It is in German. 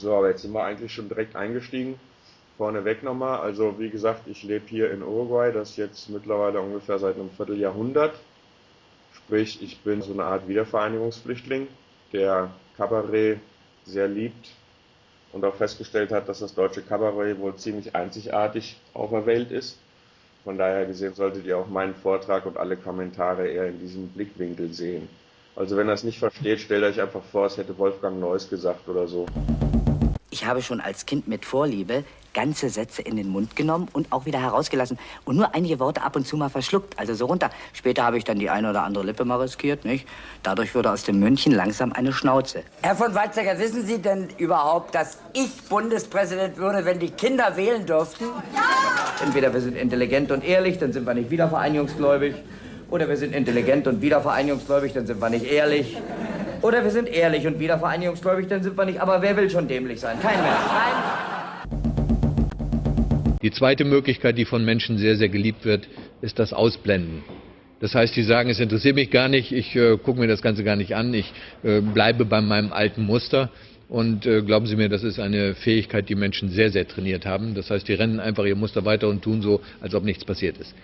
So, aber jetzt sind wir eigentlich schon direkt eingestiegen. Vorneweg nochmal. Also, wie gesagt, ich lebe hier in Uruguay, das jetzt mittlerweile ungefähr seit einem Vierteljahrhundert. Sprich, ich bin so eine Art Wiedervereinigungsflüchtling, der Kabarett sehr liebt und auch festgestellt hat, dass das deutsche Kabarett wohl ziemlich einzigartig auf der Welt ist. Von daher gesehen solltet ihr auch meinen Vortrag und alle Kommentare eher in diesem Blickwinkel sehen. Also wenn ihr es nicht versteht, stellt euch einfach vor, es hätte Wolfgang Neuss gesagt oder so. Ich habe schon als Kind mit Vorliebe ganze Sätze in den Mund genommen und auch wieder herausgelassen und nur einige Worte ab und zu mal verschluckt, also so runter. Später habe ich dann die eine oder andere Lippe mal riskiert, nicht? Dadurch wurde aus dem München langsam eine Schnauze. Herr von Weizsäcker, wissen Sie denn überhaupt, dass ich Bundespräsident würde, wenn die Kinder wählen dürften? Ja! Entweder wir sind intelligent und ehrlich, dann sind wir nicht wiedervereinigungsgläubig. Oder wir sind intelligent und wiedervereinigungsgläubig, dann sind wir nicht ehrlich. Oder wir sind ehrlich und wiedervereinigungsgläubig, dann sind wir nicht. Aber wer will schon dämlich sein? Kein Mensch. Nein. Die zweite Möglichkeit, die von Menschen sehr, sehr geliebt wird, ist das Ausblenden. Das heißt, sie sagen, es interessiert mich gar nicht, ich äh, gucke mir das Ganze gar nicht an, ich äh, bleibe bei meinem alten Muster. Und äh, glauben Sie mir, das ist eine Fähigkeit, die Menschen sehr, sehr trainiert haben. Das heißt, die rennen einfach ihr Muster weiter und tun so, als ob nichts passiert ist.